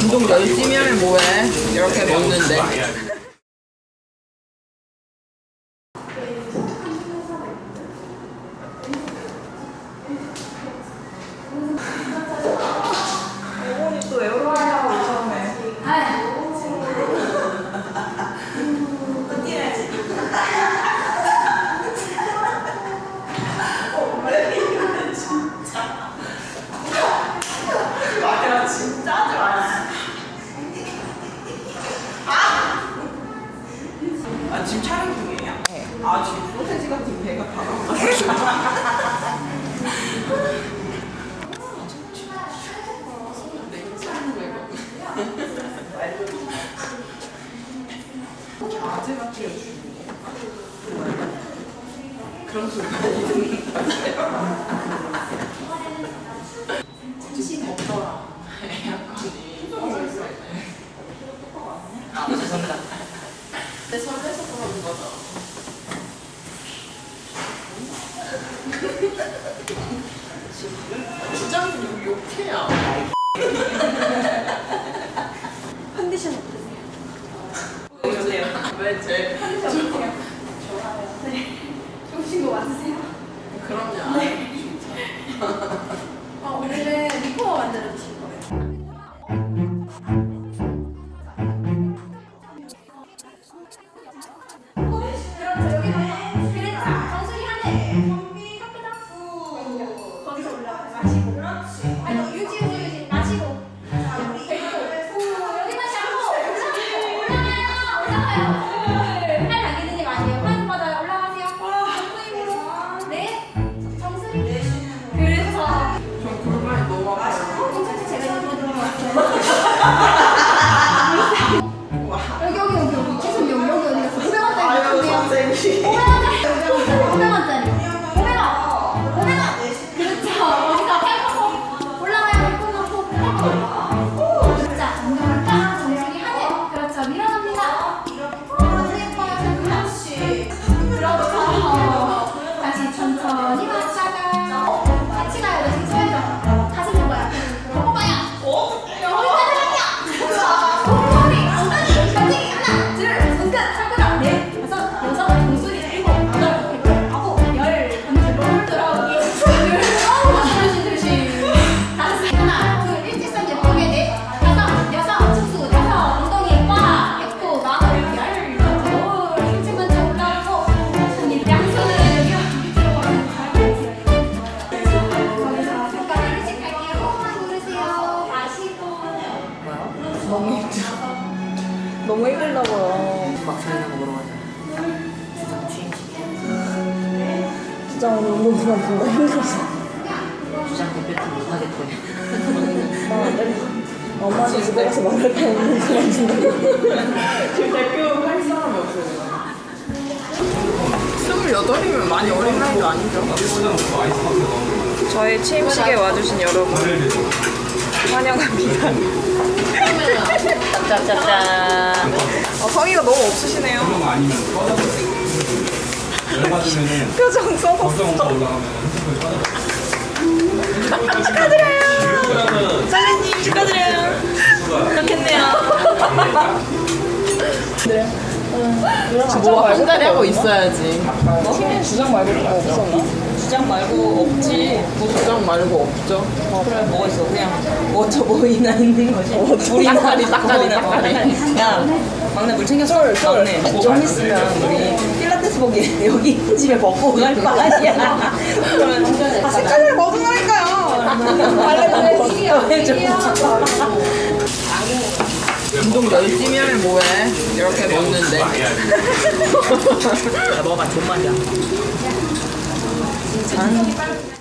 운동 열심히 하면 뭐해? 이렇게 먹는데. 이번이 또 에어로하려고 오셨네. 마야 진짜 하지 마요. 아 지금 촬영 중이에요? 네. 아 지금 소세지 같은 배가 주인공. 그런 소리 많이 듣는 것 같아요. 잠시 덥더라. 에어컨이. 아 죄송합니다. 내 설레서 그러는 거죠. 여기 욕해요. 컨디션 어떠세요? 보여주세요. 왜 제? 좋으신 거 맞으세요? 그럼요. 어, 너무 힘들다고요. 막상이라고 물어가자. 주장 취임식. 주장 운동 그만둔다 힘들어서 주장 대표팀 못하겠대. 엄마한테 집에 가서 말할 때 운동 그만둔다고 지금 대표 할 사람이 없어요. 스물여덟이면 많이 어린 나이도 아니죠? 저의 취임식에 와주신 여러분 환영합니다. 짠짠짠. 어, 성의가 너무 없으시네요. 표정 써서 걱정 올라가면 축하드려요. 설레님 축하드려요. 좋겠네요. 뭐한 자리 하고 있어야지. 주장 말고 뭐 없었나? 주장 말고 없지. 주장 말고 없죠. 그래 뭐가 있어? 그냥 water boy나 있는 거지. 우리나리 딱가리 딱가리. 야 막내 물 챙겼어? 막내 좀 있으면 우리 필라테스복이 여기 집에 벗고 갈거 아니야. 그러면 색깔을 해줘. 운동 열심히 하면 뭐해? 이렇게 먹는데. 먹어봐 존맛이야 짠.